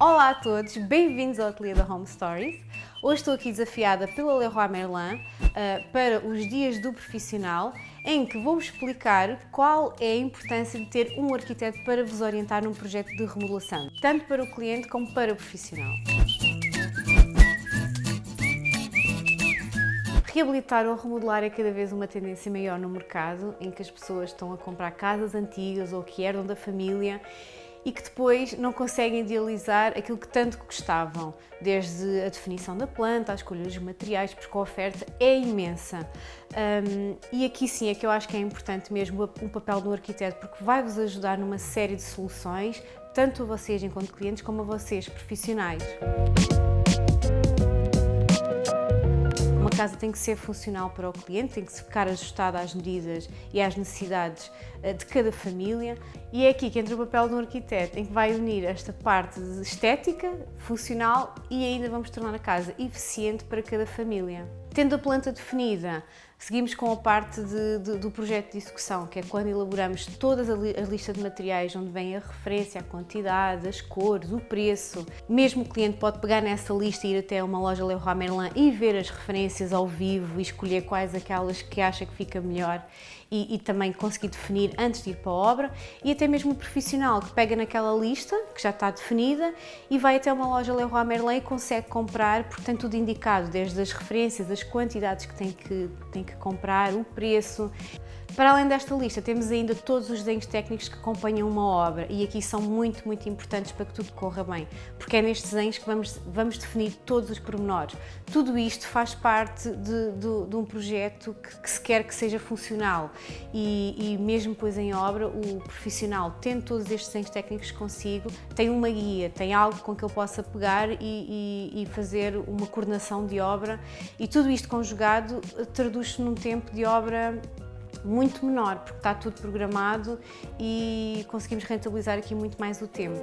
Olá a todos, bem-vindos ao Ateliê da Home Stories. Hoje estou aqui desafiada pela Leroy Merlin uh, para os dias do profissional, em que vou explicar qual é a importância de ter um arquiteto para vos orientar num projeto de remodelação, tanto para o cliente como para o profissional. Reabilitar ou remodelar é cada vez uma tendência maior no mercado, em que as pessoas estão a comprar casas antigas ou que herdam da família e que depois não conseguem idealizar aquilo que tanto gostavam, desde a definição da planta, a escolha dos materiais, porque a oferta é imensa. Um, e aqui sim é que eu acho que é importante mesmo o papel do arquiteto, porque vai-vos ajudar numa série de soluções, tanto a vocês enquanto clientes, como a vocês profissionais. Casa tem que ser funcional para o cliente, tem que ficar ajustada às medidas e às necessidades eh, de cada família e é aqui que entra o papel de um arquiteto, em que vai unir esta parte estética, funcional e ainda vamos tornar a casa eficiente para cada família. Tendo a planta definida, seguimos com a parte de, de, do projeto de execução, que é quando elaboramos toda a lista de materiais, onde vem a referência, a quantidade, as cores, o preço. Mesmo o cliente pode pegar nessa lista e ir até uma loja Leroy Merlin e ver as referências ao vivo e escolher quais aquelas que acha que fica melhor e, e, também conseguir definir antes de ir para a obra e até mesmo o profissional que pega naquela lista que já está definida e vai até uma loja Leroy Merlin e consegue comprar tem tudo indicado, desde as referências, as quantidades que tem que, tem que comprar, o preço. Para além desta lista, temos ainda todos os desenhos técnicos que acompanham uma obra e aqui são muito, muito importantes para que tudo corra bem, porque é nestes desenhos que vamos, vamos definir todos os pormenores. Tudo isto faz parte de, de, de um projeto que, que, se quer que seja funcional e, e mesmo depois em obra, o profissional, tendo todos estes desenhos técnicos consigo, tem uma guia, tem algo com que ele possa pegar e, e, e fazer uma coordenação de obra e tudo isto conjugado num tempo de obra muito menor, porque está tudo programado e conseguimos rentabilizar aqui muito mais o tempo.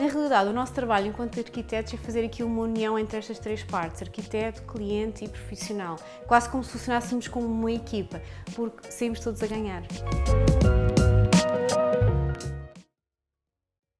Na realidade, o nosso trabalho enquanto arquitetos é fazer aqui uma união entre estas três partes, arquiteto, cliente e profissional, quase como se funcionássemos como uma equipa, porque saímos todos a ganhar.